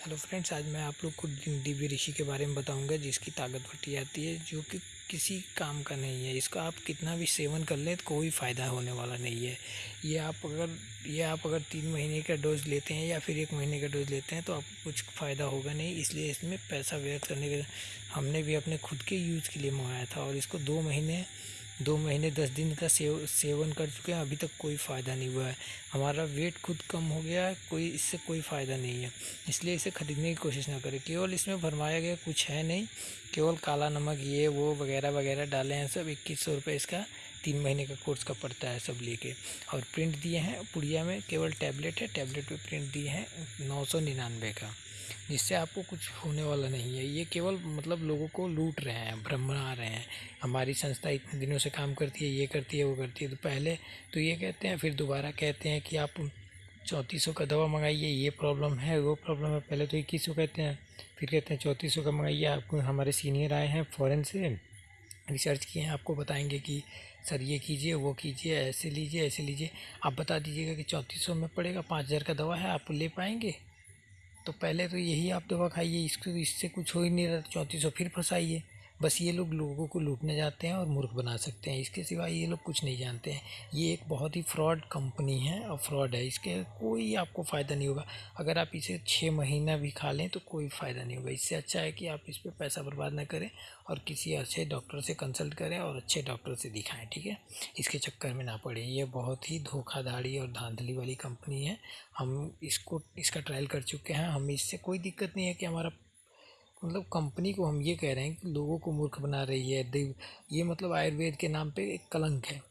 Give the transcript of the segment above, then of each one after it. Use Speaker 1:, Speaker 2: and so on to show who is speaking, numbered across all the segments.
Speaker 1: Hello friends, आज मैं आप लोग को दिव्य ऋषि के बारे में बताऊँगा, जिसकी ताकत फटी आती है, जो कि किसी काम का नहीं है। इसका आप कितना भी सेवन कर लें तो कोई फ़ायदा होने वाला नहीं है। ये आप अगर, ये आप अगर तीन महीने का डोज लेते हैं या फिर एक महीने का डोज लेते हैं तो आपको कुछ फ़ायदा होगा नहीं। इसलिए इसमें पैसा व्यर्थ करने के हमने भी अपने खुद के यूज़ के लिए मंगाया था और इसको दो महीने दो महीने, दस दिन का सेव, सेवन कर चुके हैं, अभी तक कोई फ़ायदा नहीं हुआ है। हमारा वेट खुद कम हो गया है, कोई, इससे कोई फ़ायदा नहीं है। इसलिए इसे ख़रीदने की कोशिश ना करें। केवल इसमें भरमाया गया कुछ है नहीं, केवल काला नमक, ये, वो, वगैरह वगैरह डाले हैं सब। इक्कीस सौ रुपये इसका तीन महीने का कोर्स का पड़ता है सब लेके। और प्रिंट दिए हैं, पुड़िया में केवल टैबलेट है, टैबलेट पे प्रिंट दिए हैं नौ सौ निन्यानवे का। जिससे आपको कुछ होने वाला नहीं है। ये केवल मतलब लोगों को लूट रहे हैं, भ्रमरा रहे हैं। हमारी संस्था इतने दिनों से काम करती है, ये करती है, वो करती है। तो पहले तो ये कहते हैं, फिर दोबारा कहते हैं कि आप चौंतीस का दवा मंगाइए, ये प्रॉब्लम है, वो प्रॉब्लम है। पहले तो इक्कीस कहते हैं, फिर कहते हैं चौंतीस का मंगाइए। आपको हमारे सीनियर आए हैं, फ़ॉरन से रिसर्च किए हैं। आपको बताएँगे कि, सर, ये कीजिए, वो कीजिए, ऐसे लीजिए ऐसे लीजिए। आप बता दीजिएगा कि चौंतीस में पड़ेगा, पाँच हज़ार का दवा है, आप ले पाएँगे? तो पहले तो यही आप दवा खाइए, इसको, इससे कुछ हो ही नहीं रहा, चौंतीस सौ फिर फंसाइए। बस ये लोग लोगों को लूटने जाते हैं और मूर्ख बना सकते हैं। इसके सिवा ये लोग कुछ नहीं जानते हैं। ये एक बहुत ही फ्रॉड कंपनी है और फ्रॉड है। इसके कोई आपको फ़ायदा नहीं होगा। अगर आप इसे छः महीना भी खा लें तो कोई फ़ायदा नहीं होगा। इससे अच्छा है कि आप इस पर पैसा बर्बाद ना करें और किसी अच्छे डॉक्टर से कंसल्ट करें और अच्छे डॉक्टर से दिखाएँ, ठीक है? इसके चक्कर में ना पड़े। ये बहुत ही धोखाधड़ी और धांधली वाली कंपनी है। हम इसको, इसका ट्रायल कर चुके हैं। हमें इससे कोई दिक्कत नहीं है कि हमारा मतलब कंपनी को हम ये कह रहे हैं कि लोगों को मूर्ख बना रही है, देव, ये मतलब आयुर्वेद के नाम पे एक कलंक है।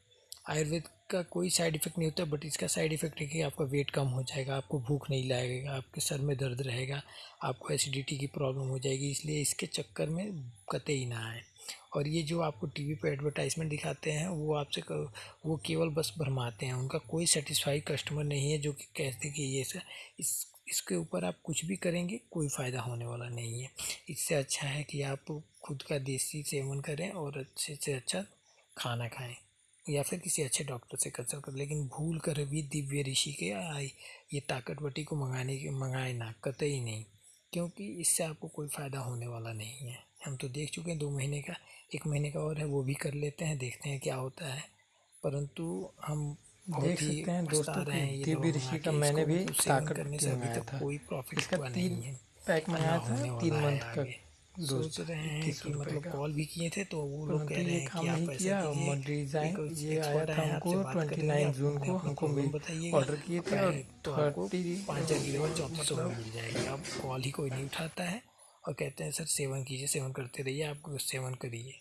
Speaker 1: आयुर्वेद का कोई साइड इफ़ेक्ट नहीं होता, बट इसका साइड इफ़ेक्ट है कि आपका वेट कम हो जाएगा, आपको भूख नहीं लगेगा, आपके सर में दर्द रहेगा, आपको एसिडिटी की प्रॉब्लम हो जाएगी, इसलिए इसके चक्कर में कतई ना आए। और ये जो आपको टीवी पे एडवर्टाइजमेंट दिखाते हैं, वो आपसे वो केवल बस भरमाते हैं, उनका कोई सेटिस्फाई कस्टमर नहीं है जो कि कहते कि ये सर इस, इसके ऊपर आप कुछ भी करेंगे, कोई फ़ायदा होने वाला नहीं है। इससे अच्छा है कि आप खुद का देसी सेवन करें और अच्छे से अच्छा खाना खाएँ या फिर किसी अच्छे डॉक्टर से कंसल्ट करें। लेकिन भूल कर भी दिव्य ऋषि के आई ये ताकतवटी को मंगाने के मंगाए ना कतई नहीं। क्योंकि इससे आपको कोई फ़ायदा होने वाला नहीं है। हम तो देख चुके हैं दो महीने का एक महीने का और है वो भी कर लेते हैं देखते हैं क्या होता है। परंतु हम
Speaker 2: देख सकते हैं दोस्तों दिव्य ऋषि का मैंने भी ताकत करने से अभी तक
Speaker 1: कोई प्रॉफिट
Speaker 2: इसका तीन पैक मंगाया था तीन मंथ का
Speaker 1: सोच रहे हैं कि मतलब कॉल भी किए थे तो वो लोग कह रहे हैं कि आप
Speaker 2: किया और डिज़ाइन ये आया था हमको ट्वेंटी नाइन जून को हमको बताइए ऑर्डर किए थे और
Speaker 1: तो आपको पाँच हज़ार की चौबीस चौंतीस सौ में मिल जाएगी। अब कॉल ही कोई नहीं उठाता है और कहते हैं सर सेवन कीजिए सेवन करते रहिए आप सेवन करिए।